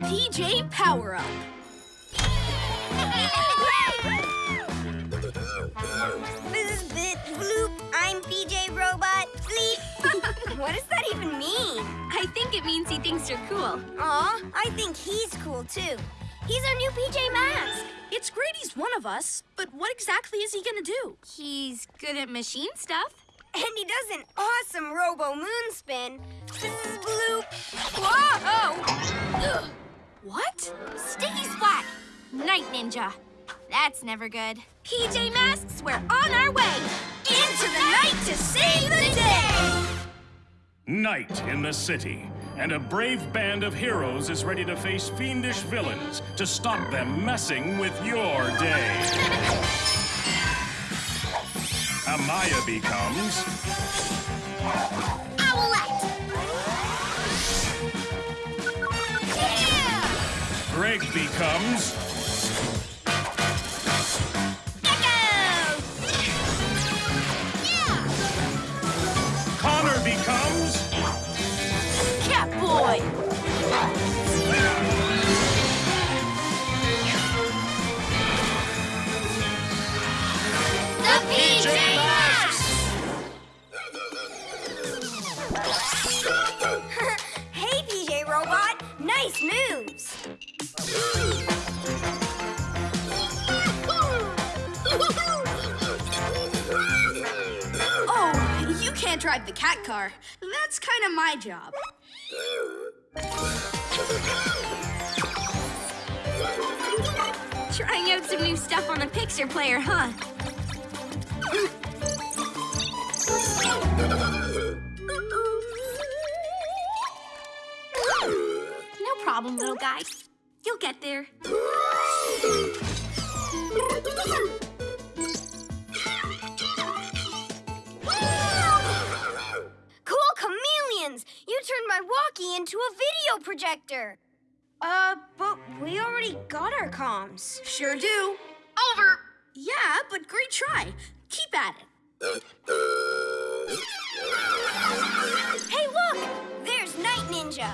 PJ Power Up. This bit bloop. I'm PJ Robot. Bleep. what does that even mean? I think it means he thinks you're cool. Aw, I think he's cool too. He's our new PJ Mask. It's great he's one of us, but what exactly is he gonna do? He's good at machine stuff. And he does an awesome Robo Moon spin. This is Bloop. Whoa! What? Sticky Splat! Night Ninja. That's never good. PJ Masks, we're on our way! Into the night to save the day! Night in the city, and a brave band of heroes is ready to face fiendish villains to stop them messing with your day. Amaya becomes Becomes my job. Trying out some new stuff on the Picture Player, huh? No problem, little guy. You'll get there. My walkie into a video projector. Uh, but we already got our comms. Sure do. Over! Yeah, but great try. Keep at it. Hey, look! There's Night Ninja.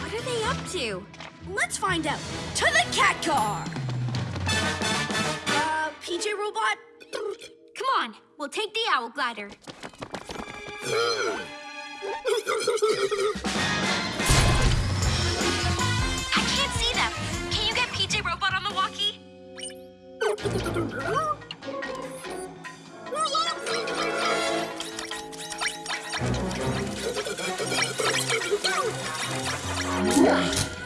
What are they up to? Let's find out. To the cat car! Uh, PJ Robot? Come on, we'll take the Owl Glider. I can't see them. Can you get PJ Robot on the walkie? Owl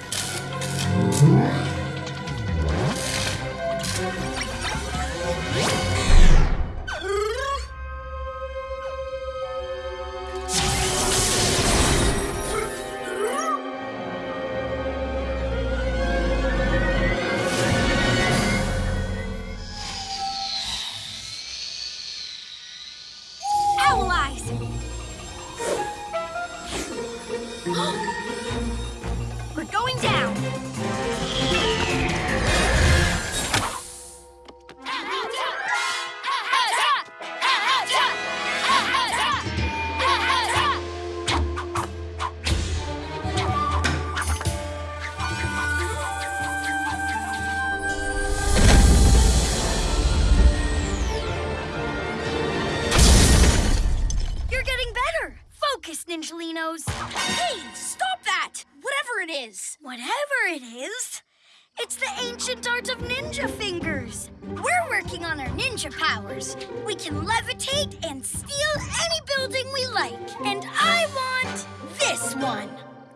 working on our ninja powers. We can levitate and steal any building we like. And I want this one.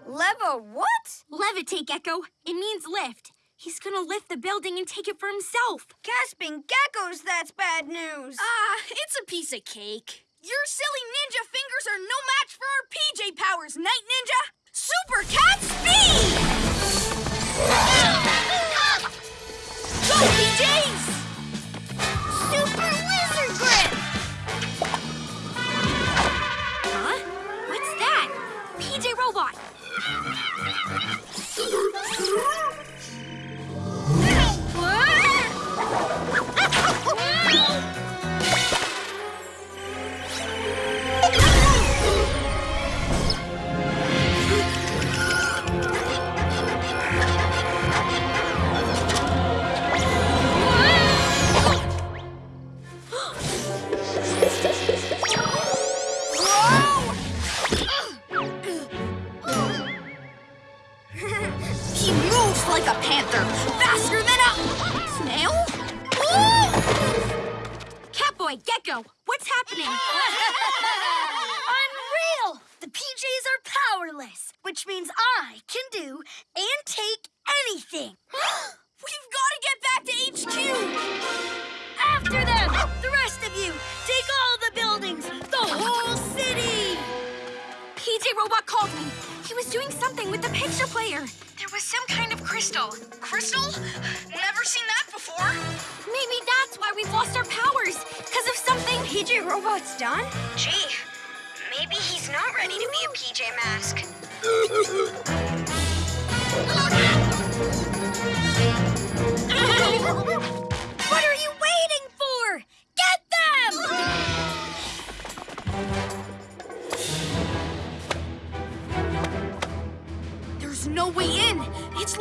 Leva what? Levitate, Gecko. It means lift. He's gonna lift the building and take it for himself. Gasping geckos, that's bad news. Ah, it's a piece of cake. Your silly ninja fingers are no match for our PJ powers, Night Ninja! Super Cat Speed! Go, PJs! Robot.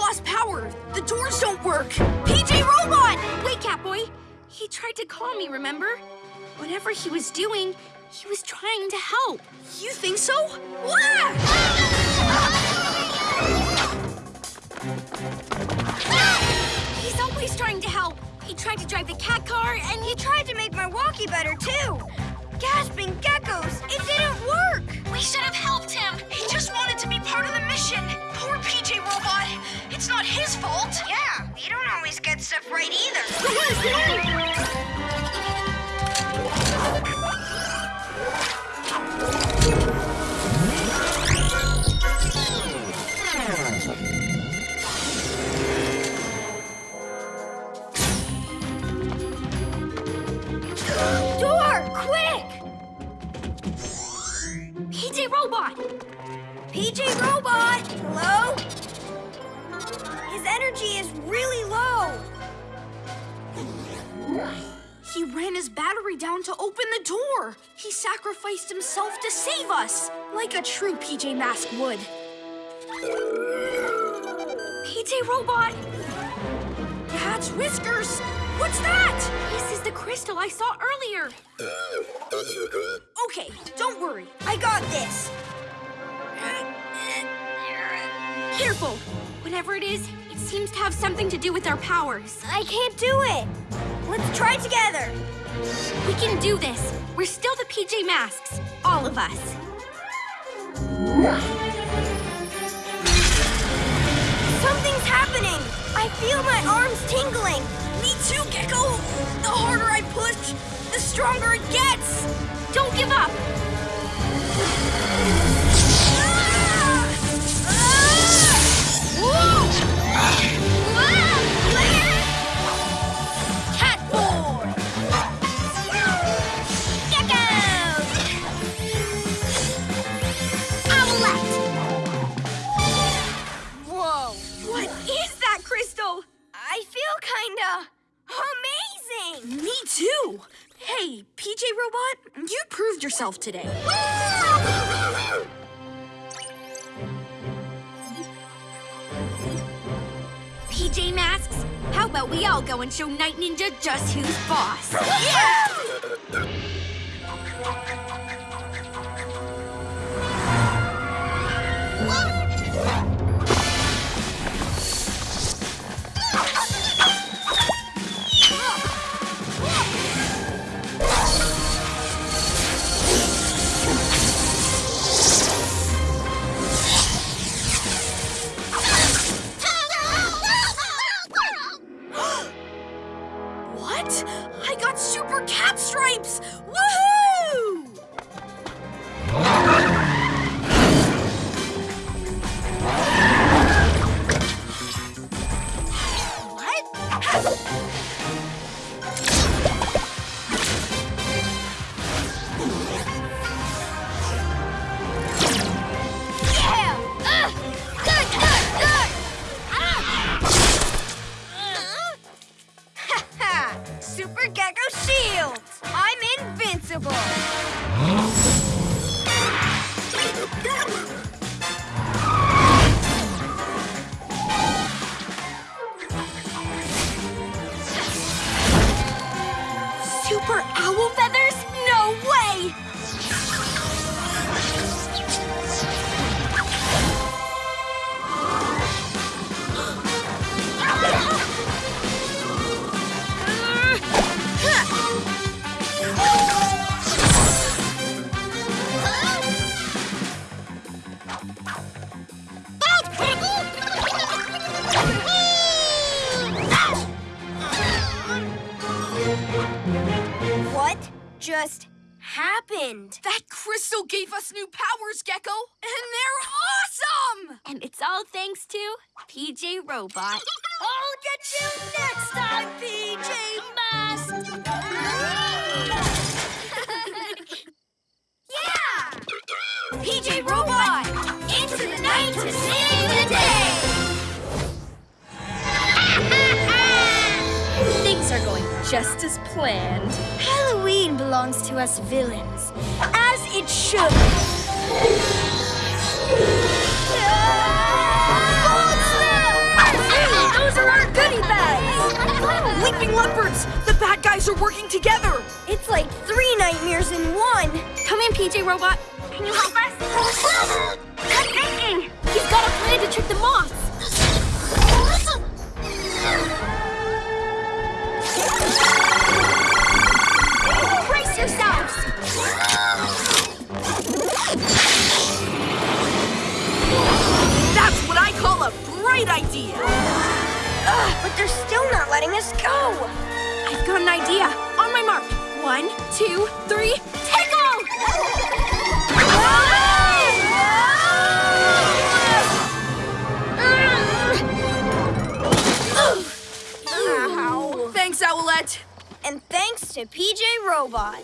lost power. The doors don't work. PJ Robot! Wait, Catboy. He tried to call me, remember? Whatever he was doing, he was trying to help. You think so? Wah! He's always trying to help. He tried to drive the cat car, and he tried to make my walkie better, too. Gasping geckos! It didn't work! We should have helped him. He just wanted to be part of the mission. Poor PJ Robot. It's not his fault. Yeah, you don't always get stuff right either. PJ Robot! PJ Robot! Hello? His energy is really low. He ran his battery down to open the door. He sacrificed himself to save us, like a true PJ Mask would. PJ Robot! Cat's whiskers! What's that? This is the crystal I saw earlier. Okay, don't worry. I got this. Careful! Whatever it is, it seems to have something to do with our powers. I can't do it. Let's try together. We can do this. We're still the PJ Masks. All of us. Something's happening. I feel my arms tingling. Too, Gecko. The harder I push, the stronger it gets. Don't give up! Today. PJ Masks? How about we all go and show Night Ninja just who's boss? What? Robot. I'll get you next time, PJ Masks! yeah! PJ Robot! Into the night to save the day! Things are going just as planned. Halloween belongs to us villains, as it should. Bags! Leopards! The bad guys are working together! It's like three nightmares in one. Come in, PJ Robot. Can you help us? Good thinking! He's got a plan to trick the moths! Brace yourselves! That's what I call a bright idea! But they're still not letting us go. I've got an idea. On my mark. One, two, three, tickle! Ow. Thanks, Owlette. And thanks to PJ Robot.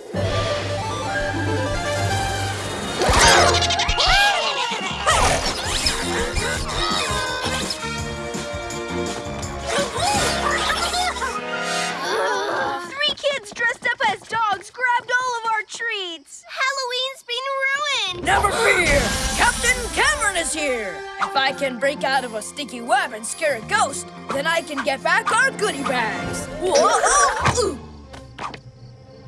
Never fear! Captain Cameron is here! If I can break out of a sticky web and scare a ghost, then I can get back our goodie bags! Whoa!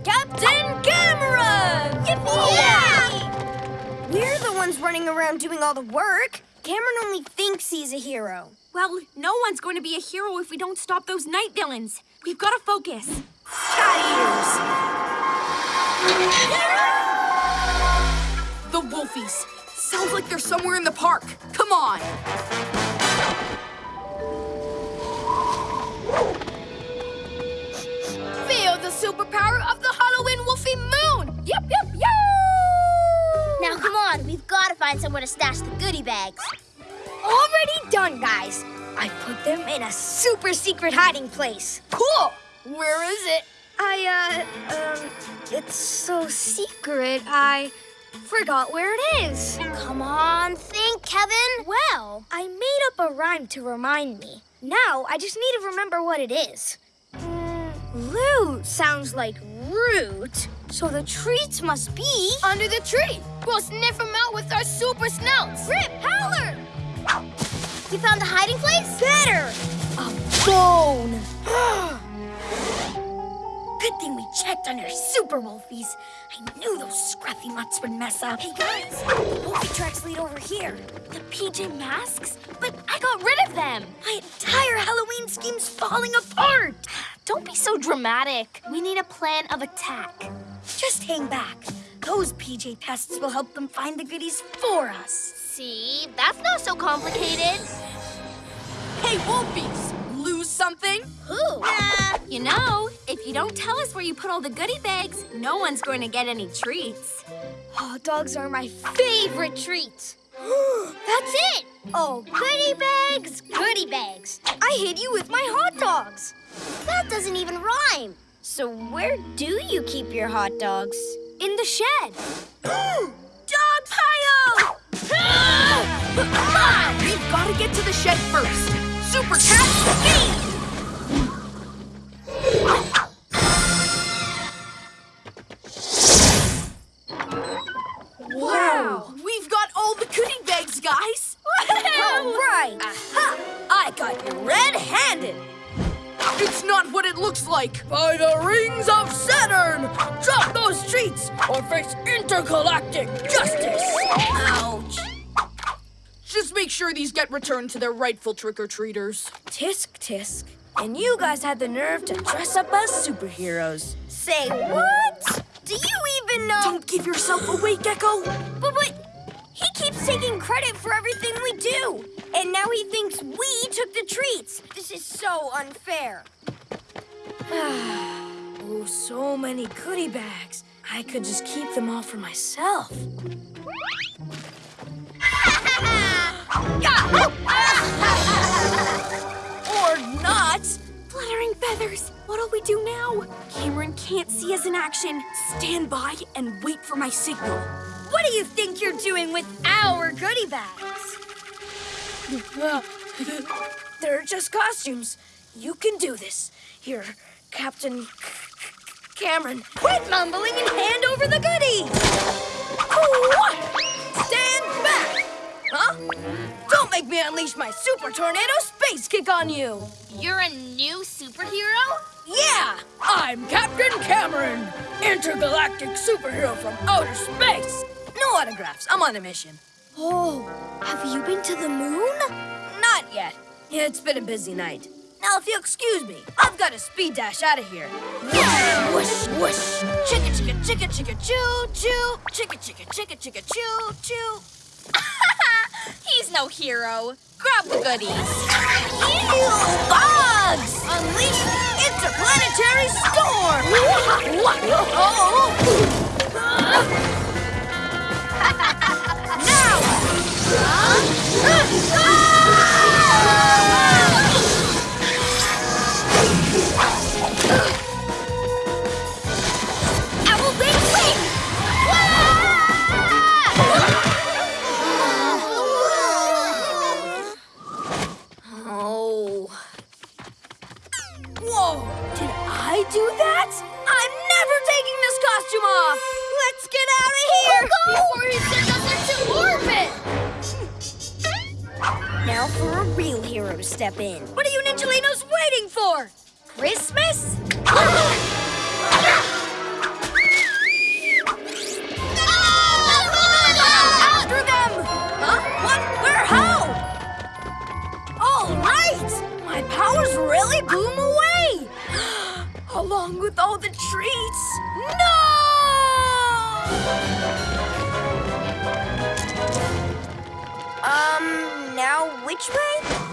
Captain Cameron! Yeah! We're the ones running around doing all the work. Cameron only thinks he's a hero. Well, no one's going to be a hero if we don't stop those night villains. We've got to focus. The Wolfies. Sounds like they're somewhere in the park. Come on. Feel the superpower of the Halloween Wolfie Moon. Yep, yep, yep. Now come on, we've got to find somewhere to stash the goodie bags. Already done, guys. I put them in a super secret hiding place. Cool. Where is it? I, uh, um, it's so secret, I forgot where it is. Come on, think, Kevin. Well, I made up a rhyme to remind me. Now, I just need to remember what it is. Mm, loot sounds like root, so the treats must be under the tree. We'll sniff them out with our super snouts. Rip, Howler! You found the hiding place? Better! A bone! Good thing we checked on our super wolfies. I knew those scruffy mutts would mess up. Hey, guys, the wolfie tracks lead over here. The PJ masks? But I got rid of them. My entire Halloween scheme's falling apart. Don't be so dramatic. We need a plan of attack. Just hang back. Those PJ pests will help them find the goodies for us. See, that's not so complicated. Hey, Wolfies. Lose something? Who? Nah, you know, if you don't tell us where you put all the goodie bags, no one's going to get any treats. Hot dogs are my favorite treat. That's it. Oh, goodie bags, goodie bags. I hid you with my hot dogs. That doesn't even rhyme. So where do you keep your hot dogs? In the shed. Dog pile! Come on. We've got to get to the shed first. Super Cat Speed! Wow! We've got all the goodie bags, guys! All right. Ha! I got you red-handed! It's not what it looks like! By the rings of Saturn! Drop those treats or face intergalactic justice! Ouch! Just make sure these get returned to their rightful trick-or-treaters. Tisk tisk. And you guys had the nerve to dress up as superheroes. Say what? Do you even know? Don't give yourself away, Gecko! But, but he keeps taking credit for everything we do. And now he thinks we took the treats. This is so unfair. Oh, so many goodie bags. I could just keep them all for myself. or not. Fluttering feathers. What'll we do now? Cameron can't see us in action. Stand by and wait for my signal. What do you think you're doing with our goodie bags? They're just costumes. You can do this. Here, Captain Cameron. Quit mumbling and hand over the goodies! Stand back! Huh? Don't make me unleash my super tornado space kick on you! You're a new superhero? Yeah! I'm Captain Cameron, intergalactic superhero from outer space. No autographs. I'm on a mission. Oh, have you been to the moon? Not yet. It's been a busy night. Now, if you'll excuse me, I've got a speed dash out of here. Whoosh, whoosh, chicka chicka chicka chicka choo choo, chicka chicka chicka chicka choo choo. He's no hero. Grab the goodies. Ew, bugs! Unleash interplanetary storm! now! Owl step in. What are you Ninjalinos waiting for? Christmas? After them! Huh? Where? How? All right! My powers really 'em away! Along with all the treats! No! Um, now which way?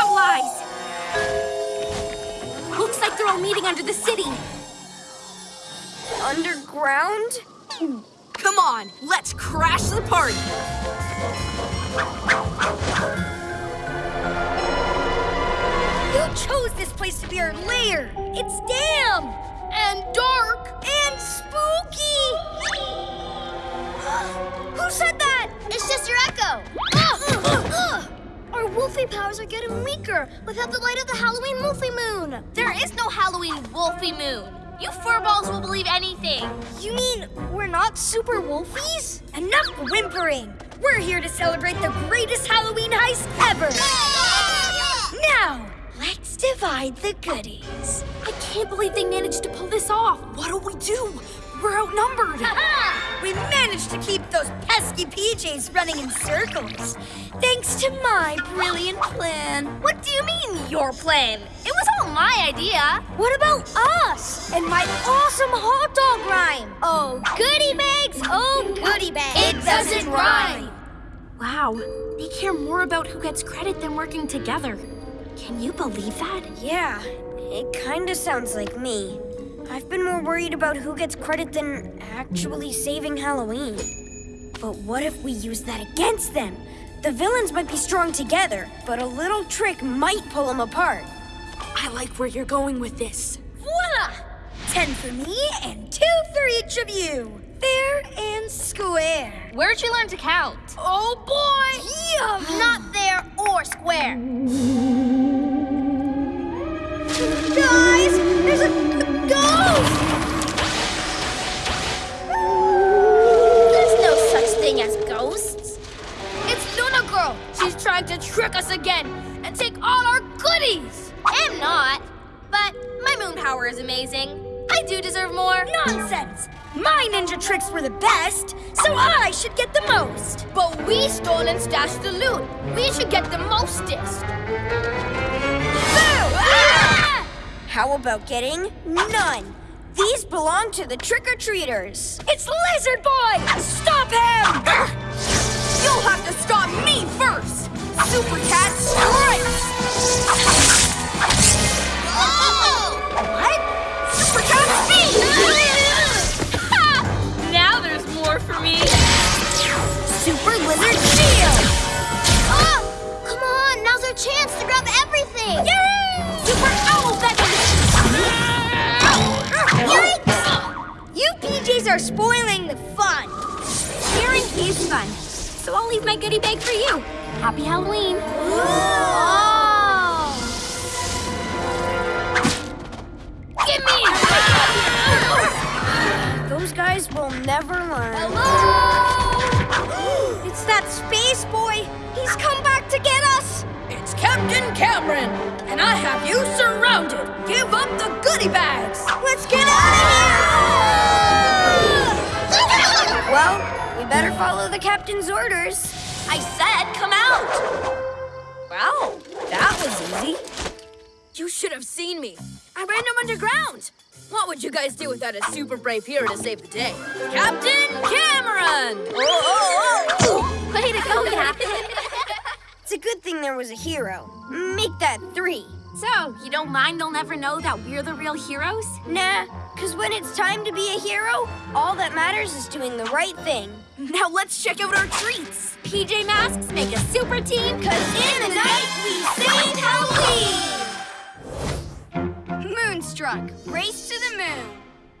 Allies! Looks like they're all meeting under the city. Underground? Come on, let's crash the party! Who chose this place to be our lair? It's damp and dark and spooky. Who said that? It's just your echo. Uh, uh, uh. Our wolfie powers are getting weaker without the light of the Halloween wolfie moon. There is no Halloween Wolfie Moon. You furballs will believe anything. You mean we're not super wolfies? Enough whimpering. We're here to celebrate the greatest Halloween heist ever. Now, let's divide the goodies. I can't believe they managed to pull this off. What'll we do? We're outnumbered. We managed to keep those pesky PJs running in circles. Thanks to my brilliant plan. What do you mean, your plan? It was all my idea. What about us and my awesome hot dog rhyme? Oh, goodie bags, oh, goodie bags. It doesn't rhyme. Wow, they care more about who gets credit than working together. Can you believe that? Yeah, it kind of sounds like me. I've been more worried about who gets credit than actually saving Halloween. But what if we use that against them? The villains might be strong together, but a little trick might pull them apart. I like where you're going with this. Voila! Ten for me and two for each of you. Fair and square. Where'd you learn to count? Oh boy! Yeah! Not there or square. Guys, there's a g- ghost! There's no such thing as ghosts. It's Luna Girl. She's trying to trick us again and take all our goodies. I'm not. But my moon power is amazing. I do deserve more. Nonsense! My ninja tricks were the best, so I should get the most. But we stole and stashed the loot. We should get the mostest. How about getting none? These belong to the trick-or-treaters. It's Lizard Boy! Stop him! You'll have to stop me first! Super Cat strikes! Oh! What? Super Cat speed! now there's more for me! Super Lizard shield! Oh! Come on, now's our chance to grab everything! Yay! Are spoiling the fun. Sharing is fun. So I'll leave my goodie bag for you. Happy Halloween. Oh! Give me Those guys will never learn. Hello! It's that space boy. He's come back to get us. It's Captain Cameron, and I have you surrounded. Give up the goodie bags. Let's get out of here! Well, we better follow the captain's orders. I said come out! Wow, that was easy. You should have seen me. I ran them underground. What would you guys do without a super brave hero to save the day? Captain Cameron! Oh, oh, oh. Way to go, Captain. It's a good thing there was a hero. Make that three. so, you don't mind they'll never know that we're the real heroes? Nah, because when it's time to be a hero, all that matters is doing the right thing. Now let's check out our treats. PJ Masks make a super team. Cause in the night we sing Halloween! Moonstruck, race to the moon.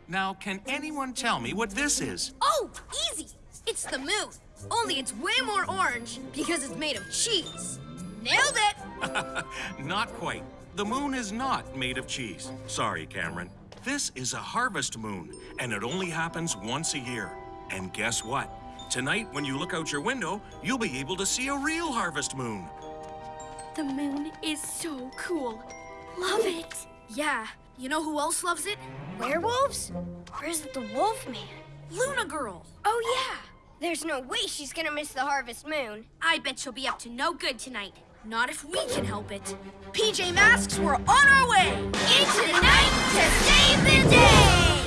Now, can anyone tell me what this is? Oh, easy. It's the moon. Only it's way more orange because it's made of cheese. Nailed it. Not quite. The moon is not made of cheese. Sorry, Cameron. This is a harvest moon, and it only happens once a year. And guess what? Tonight, when you look out your window, you'll be able to see a real harvest moon. The moon is so cool. Love it. Yeah. You know who else loves it? Werewolves? Or is it the Wolf Man? Luna Girl. Oh, yeah. There's no way she's gonna miss the harvest moon. I bet she'll be up to no good tonight. Not if we can help it. PJ Masks, we're on our way. Into the night to save the day!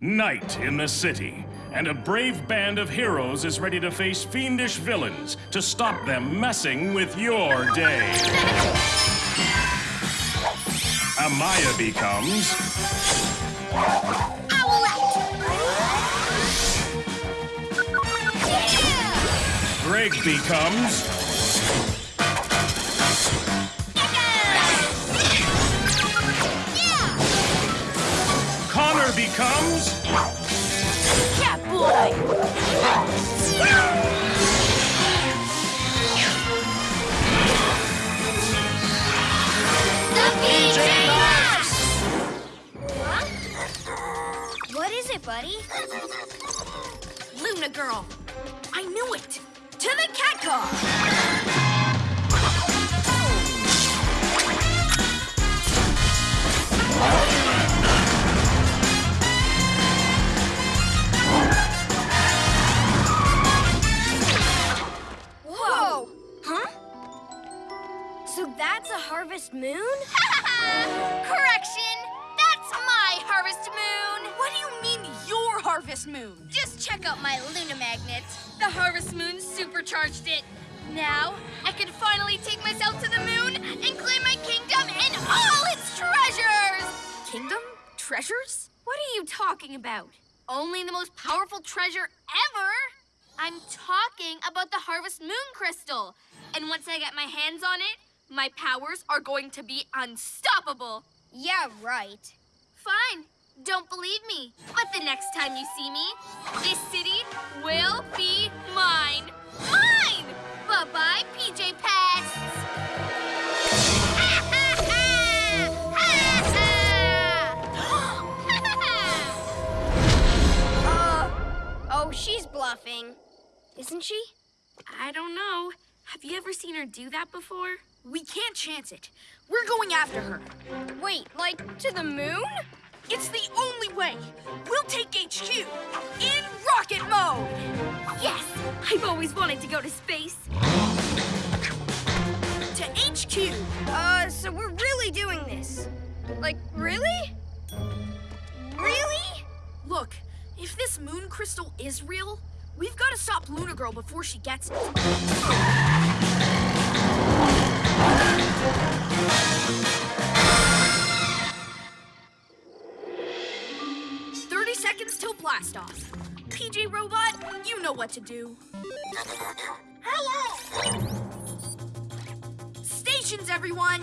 Night in the city, and a brave band of heroes is ready to face fiendish villains to stop them messing with your day. Amaya becomes Greg becomes Connor becomes What is it, buddy? Luna Girl. I knew it. To the cat car. About? Only the most powerful treasure ever? I'm talking about the Harvest Moon Crystal. And once I get my hands on it, my powers are going to be unstoppable. Yeah, right. Fine. Don't believe me. But the next time you see me, this city will be mine. Mine! Bye-bye, PJ Pests! Bluffing. Isn't she? I don't know. Have you ever seen her do that before? We can't chance it. We're going after her. Wait, like to the moon? It's the only way. We'll take HQ in rocket mode. Yes! I've always wanted to go to space. To HQ. Uh, so we're really doing this. Like, really? Really? Look, if this moon crystal is real, we've got to stop Luna Girl before she gets it. Thirty seconds till blast off. PJ Robot, you know what to do. Hello! Stations, everyone!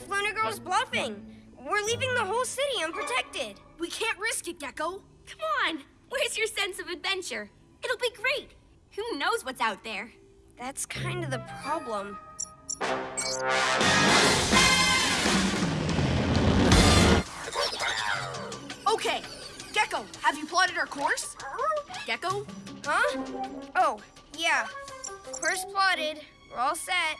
If Luna Girl's bluffing? We're leaving the whole city unprotected. We can't risk it, Gecko. Come on, where's your sense of adventure? It'll be great. Who knows what's out there? That's kind of the problem. Okay, Gecko, have you plotted our course? Gecko? Huh? Oh, yeah. Course plotted. We're all set.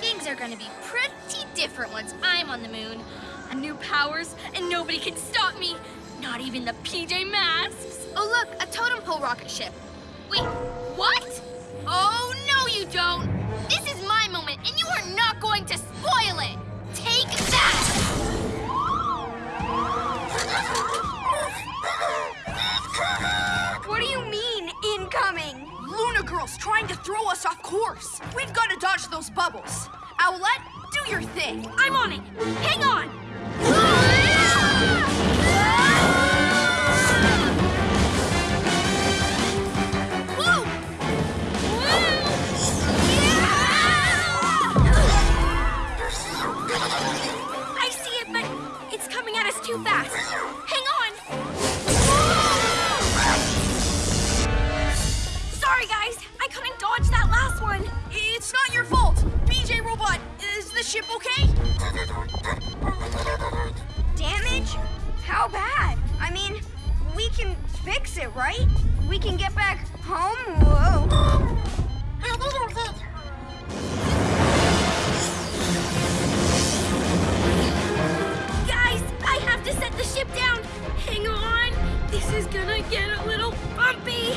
Things are gonna be pretty different once I'm on the moon. A new powers, and nobody can stop me. Not even the PJ Masks. Oh, look, a totem pole rocket ship. Wait, what? Oh, no, you don't. This is my moment, and you are not going to spoil it. Take that! What do you mean, incoming? Luna Girl's trying to throw us off course. We've got to dodge those bubbles. Owlette, do your thing. I'm on it. Hang on. I see it, but it's coming at us too fast. Hang on. Couldn't dodge that last one. It's not your fault. PJ Robot, is the ship okay? Damage? How bad? I mean, we can fix it, right? We can get back home? Whoa. Guys, I have to set the ship down. Hang on. This is gonna get a little bumpy.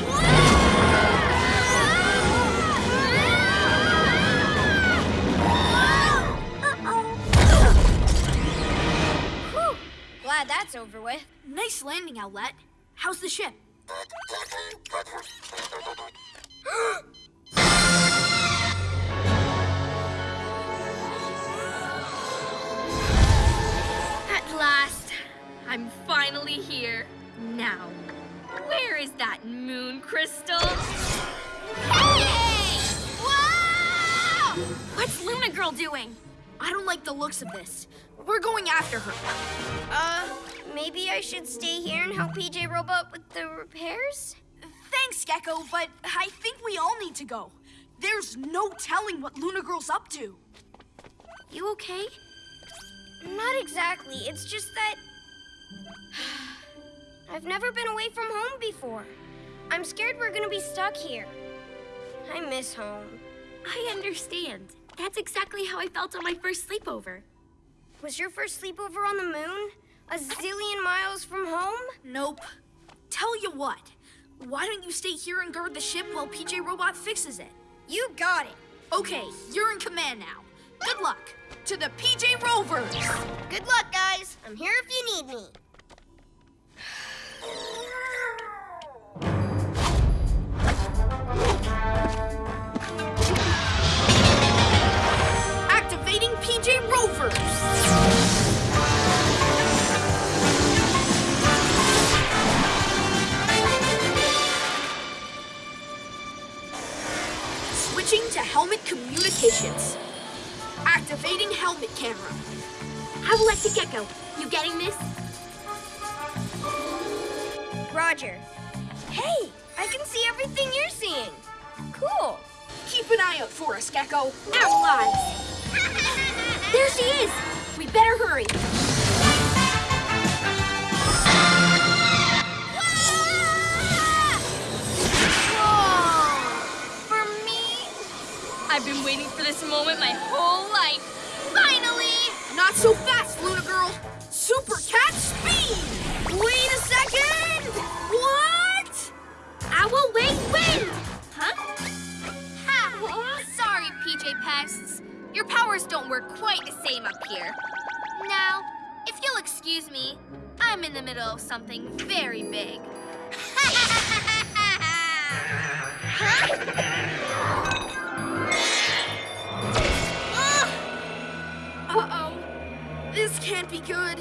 Glad that's over with. Nice landing, Owlette. How's the ship? At last, I'm finally here. Now, where is that moon crystal? Hey! Whoa! What's Luna Girl doing? I don't like the looks of this. We're going after her. Uh, maybe I should stay here and help PJ Robot with the repairs? Thanks, Gecko, but I think we all need to go. There's no telling what Luna Girl's up to. You okay? Not exactly. It's just that. I've never been away from home before. I'm scared we're gonna be stuck here. I miss home. I understand. That's exactly how I felt on my first sleepover. Was your first sleepover on the moon? A zillion miles from home? Nope. Tell you what, why don't you stay here and guard the ship while PJ Robot fixes it? You got it. Okay, you're in command now. Good luck to the PJ Rovers. Good luck, guys. I'm here if you need me. Activating PJ Rovers. Switching to helmet communications. Activating helmet camera. I will let the gecko. You getting this? Roger. Hey, I can see everything you're seeing. Cool. Keep an eye out for us, Gecko. Our lives. There she is. We better hurry. I've been waiting for this moment my whole life. Finally! Not so fast, Luna Girl. Super Cat Speed! Wait a second! What? Owl Wing Wind! Huh? Ha! Sorry, PJ Pests. Your powers don't work quite the same up here. Now, if you'll excuse me, I'm in the middle of something very big. Uh-oh. This can't